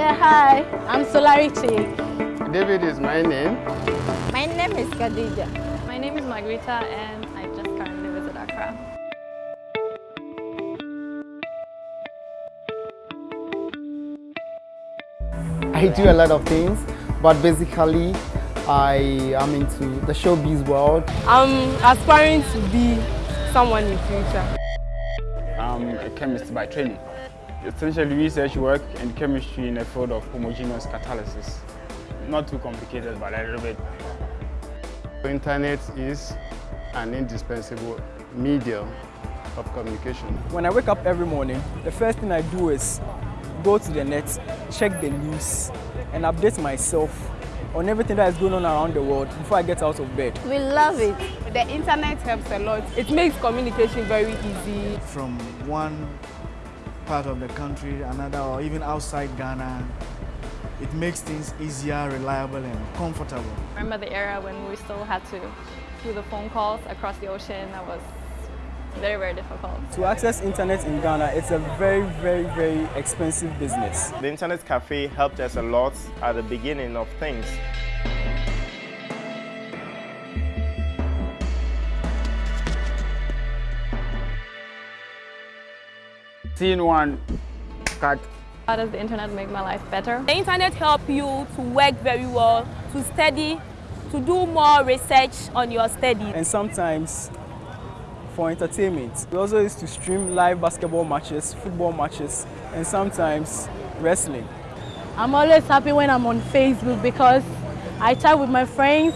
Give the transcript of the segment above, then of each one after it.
Yeah, hi. I'm Solarity. David is my name. My name is Khadija. My name is Margarita and I just currently visit Accra. I do a lot of things, but basically I am into the showbiz world. I'm aspiring to be someone in future. I'm a chemist by training. Essentially research work in chemistry in the field of homogeneous catalysis. Not too complicated, but a little bit. The internet is an indispensable medium of communication. When I wake up every morning, the first thing I do is go to the net, check the news, and update myself on everything that is going on around the world before I get out of bed. We love it. The internet helps a lot. It makes communication very easy. From one part of the country, another, or even outside Ghana, it makes things easier, reliable, and comfortable. I remember the era when we still had to do the phone calls across the ocean. That was very, very difficult. To access internet in Ghana, it's a very, very, very expensive business. The internet cafe helped us a lot at the beginning of things. Seeing one cut How does the internet make my life better? The internet help you to work very well, to study, to do more research on your study. And sometimes for entertainment. We also used to stream live basketball matches, football matches, and sometimes wrestling. I'm always happy when I'm on Facebook because I chat with my friends,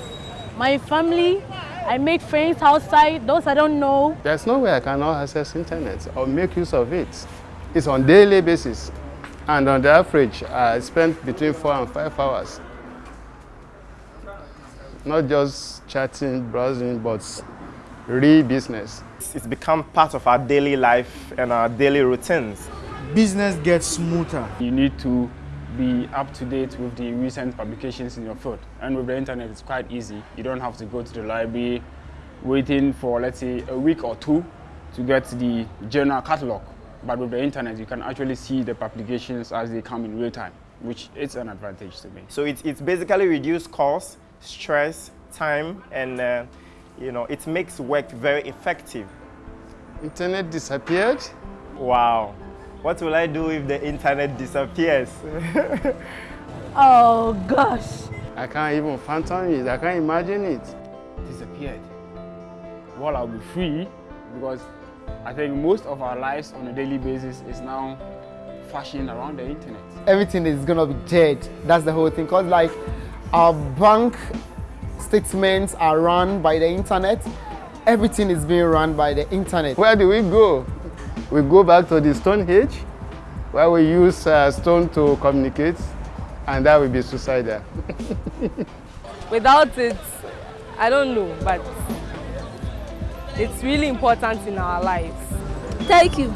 my family. I make friends outside, those I don't know. There's no way I cannot access internet or make use of it. It's on daily basis. And on the average, I spend between four and five hours. Not just chatting, browsing, but real business. It's become part of our daily life and our daily routines. Business gets smoother. You need to be up to date with the recent publications in your field. And with the internet, it's quite easy. You don't have to go to the library waiting for, let's say, a week or two to get the journal catalog. But with the internet, you can actually see the publications as they come in real time, which is an advantage to me. So it's, it's basically reduced cost, stress, time, and uh, you know, it makes work very effective. Internet disappeared. Wow. What will I do if the internet disappears? Oh gosh. I can't even fathom it. I can't imagine it. Disappeared. Well, I'll be free because I think most of our lives on a daily basis is now fashioned around the internet. Everything is gonna be dead. That's the whole thing. Cause like our bank statements are run by the internet. Everything is being run by the internet. Where do we go? We go back to the Stone Age, where we use uh, stone to communicate, and that will be suicidal. Without it, I don't know, but it's really important in our lives. Thank you.